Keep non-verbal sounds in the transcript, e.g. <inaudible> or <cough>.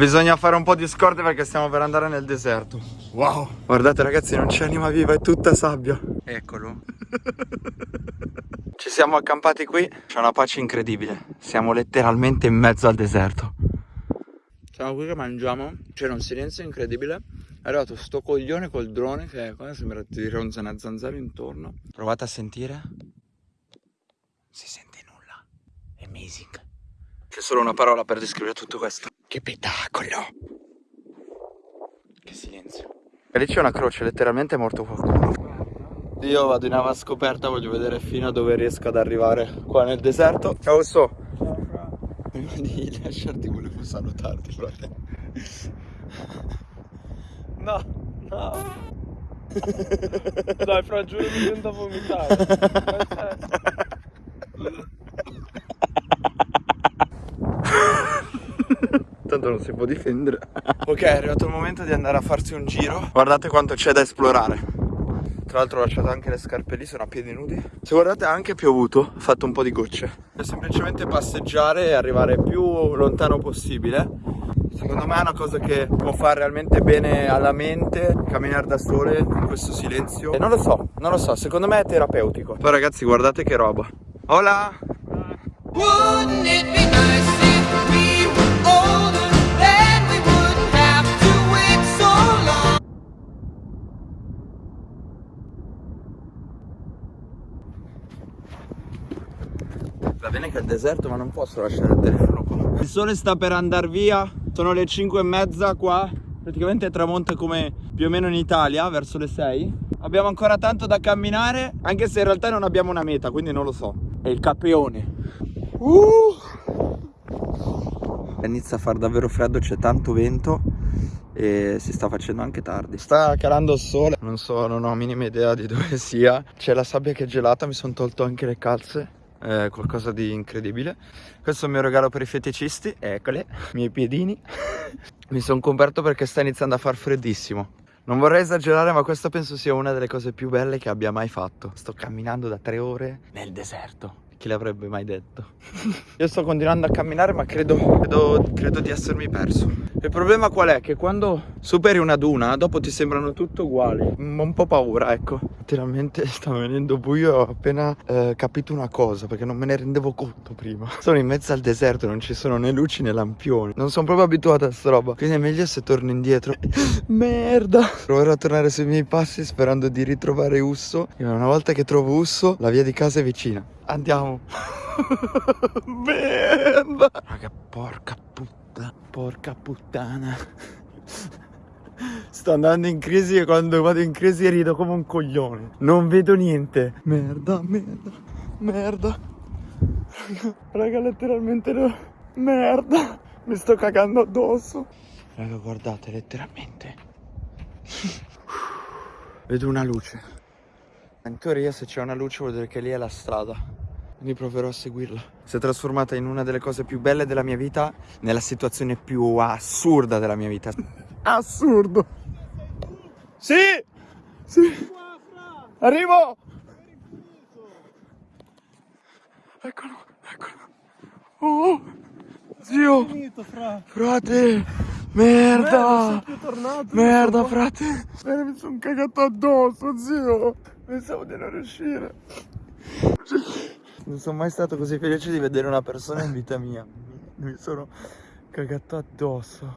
Bisogna fare un po' di scorte perché stiamo per andare nel deserto. Wow. Guardate ragazzi, non c'è anima viva, è tutta sabbia. Eccolo. <laughs> Ci siamo accampati qui, c'è una pace incredibile. Siamo letteralmente in mezzo al deserto. Siamo qui che mangiamo, c'era un silenzio incredibile. È arrivato sto coglione col drone che qua sembra ti ronza una zanzara intorno. Provate a sentire. Si sente nulla. Amazing. C'è solo una parola per descrivere tutto questo. Che spettacolo! Che silenzio. E lì c'è una croce, letteralmente è morto qualcuno. Io vado in avanti scoperta, voglio vedere fino a dove riesco ad arrivare qua nel deserto. Ciao So! Prima di lasciarti volevo salutarti, frate. No, no. Dai, fra, giuro mi da vomitare. <laughs> Tanto non si può difendere. <laughs> ok, è arrivato il momento di andare a farsi un giro. Guardate quanto c'è da esplorare. Tra l'altro ho lasciato anche le scarpe lì, sono a piedi nudi. Se guardate ha anche piovuto, ha fatto un po' di gocce. È semplicemente passeggiare e arrivare più lontano possibile. Secondo me è una cosa che può fare realmente bene alla mente, camminare da sole in questo silenzio. E non lo so, non lo so, secondo me è terapeutico. Poi ragazzi guardate che roba. Hola! Wouldn't it be nice Va bene che è il deserto ma non posso lasciare il telefono qua. Il sole sta per andare via. Sono le 5 e mezza qua. Praticamente tramonta come più o meno in Italia Verso le 6 Abbiamo ancora tanto da camminare Anche se in realtà non abbiamo una meta Quindi non lo so. È il capeone uh! Inizia a far davvero freddo C'è tanto vento e si sta facendo anche tardi. Sta calando il sole. Non so, non ho minima idea di dove sia. C'è la sabbia che è gelata Mi sono tolto anche le calze è qualcosa di incredibile. Questo è il mio regalo per i feticisti eccole, i miei piedini. <laughs> Mi sono coperto perché sta iniziando a far freddissimo. Non vorrei esagerare ma questa penso sia una delle cose più belle che abbia mai fatto. Sto camminando da tre ore nel deserto. Chi l'avrebbe mai detto? <laughs> Io sto continuando a camminare ma credo, credo, credo, di essermi perso Il problema qual è? Che quando superi una duna dopo ti sembrano tutte uguali. Ho un po' paura ecco. Letteralmente <laughs> sta venendo buio e ho appena eh, capito una cosa Perché non me ne rendevo conto prima. <laughs> Sono in mezzo al deserto non ci sono né luci né lampioni. Non sono proprio abituato a sta roba. Quindi è meglio se torno indietro. <laughs> Merda! Proverò a tornare sui miei passi sperando di ritrovare Usso. E una volta che trovo Usso la via di casa è vicina. Andiamo. Merda. Raga, porca puttana. Porca puttana. Sto andando in crisi e quando vado in crisi rido come un coglione. Non vedo niente. Merda, merda, merda. Raga, raga letteralmente no. Merda. Mi sto cagando addosso. Raga, guardate, letteralmente. Vedo una luce. In teoria se c'è una luce vuol dire che lì è la strada quindi proverò a seguirla. Si è trasformata in una delle cose più belle della mia vita, nella situazione più assurda della mia vita. Assurdo! Sì! Sì! Arrivo! Eccolo, eccolo! Oh! Zio! Frate! Merda! Merda, frate! Mi sono cagato addosso, zio! Pensavo di non riuscire. Non sono mai stato così felice di vedere una persona in vita mia. Mi sono cagato addosso.